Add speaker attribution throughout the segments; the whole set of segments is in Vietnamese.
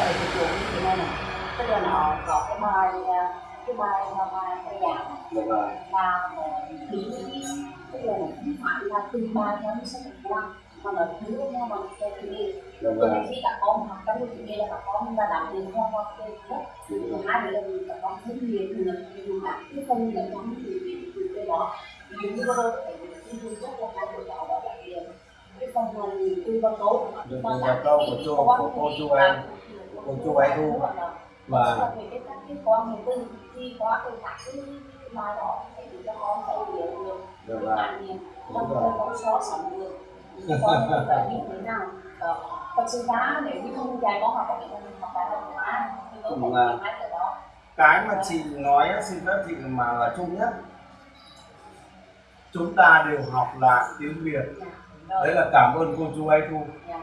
Speaker 1: dạy phục vụ như thế này này tức là nó có cái bài à, cái bài mà bài bài giảng
Speaker 2: dạ vâng.
Speaker 1: Là bí tức là không phải là từng bài theo như sách giáo mà nó thứ theo bằng cái chủ đề
Speaker 2: dạ
Speaker 1: cho nên
Speaker 2: vâng
Speaker 1: khi các con học trong cái chủ đề là các con là đảm nhiệm theo học cái nhất hai nữa là các con thêm nhiều được dùng các cái phần là trong cái chủ đề đó. Ví dụ như vừa rồi cái cái thứ rất là hay của cháu đó là cái cái phần mà tư vấn tốt.
Speaker 2: Được tư vấn tốt của của cô chú em, cô chú ấy thu.
Speaker 1: và thì được nghiệm
Speaker 2: Đúng rồi.
Speaker 1: thật sự ra nếu như không dạy con học ở mình học tại văn hóa. Thì có thể
Speaker 2: Đúng rồi.
Speaker 1: hai cái đó.
Speaker 2: Cái mà chị nói á, xin phép chị mà là chung nhất. Chúng ta đều học lại tiếng Việt.
Speaker 1: Dạ,
Speaker 2: đấy là cảm ơn cô chú ấy thu
Speaker 1: Dạ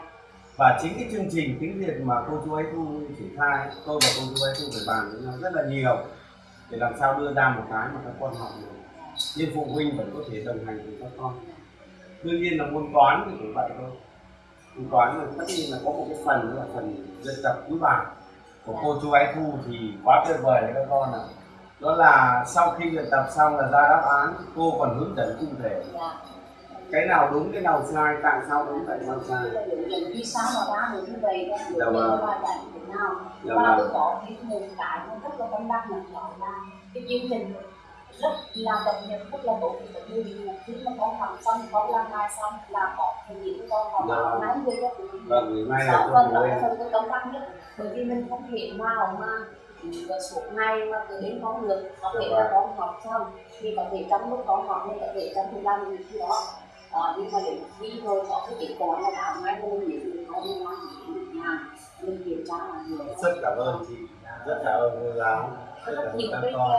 Speaker 2: và chính cái chương trình tiếng Việt mà cô chú ấy thu triển khai, tôi và cô chú ấy thu phải bàn với nhau rất là nhiều, để làm sao đưa ra một cái mà các con học được. Nhưng phụ huynh vẫn có thể đồng hành cùng các con. Đương nhiên là môn toán thì cũng vậy thôi. Môn toán là tất nhiên là có một cái phần là phần dân tập cứ bài của cô chú ấy thu thì quá tuyệt vời đấy các con ạ. Đó là sau khi luyện tập xong là ra đáp án, cô còn hướng dẫn cụ thể.
Speaker 1: Dạ
Speaker 2: cái nào đúng cái nào sai tại sao đúng tại sao sai?
Speaker 1: Là vì sao mà ra được như vậy đó
Speaker 2: Dạ vâng.
Speaker 1: và giải như thế nào.
Speaker 2: Dạ
Speaker 1: và
Speaker 2: vâng.
Speaker 1: tôi có cái một cái mà rất là tâm đắc là đó là cái chương trình rất là cập nhật rất là tốt. Thì ví dụ khi mà con học xong con làm bài xong là có những con
Speaker 2: Dạ
Speaker 1: học
Speaker 2: vâng.
Speaker 1: ngay về các phụ huynh
Speaker 2: vâng ngày mai là
Speaker 1: Dạ
Speaker 2: cho
Speaker 1: vâng,
Speaker 2: phụ
Speaker 1: đó là phần tôi tâm đắc nhất. Bởi vì mình không thể nào mà ừ, suốt ngày mà cứ đến con được có thể là con học xong thì có thể trong lúc con học nên có thể trong thời gian gì khi đó Ờ, nhưng mà đến khi rồi có cái kết quả là làm ngay cho mình biết được có liên quan đến mình kiểm tra là nhiều
Speaker 2: rất cảm ơn chị. Rất cảm ơn cô giáo. Rất cảm ơn các con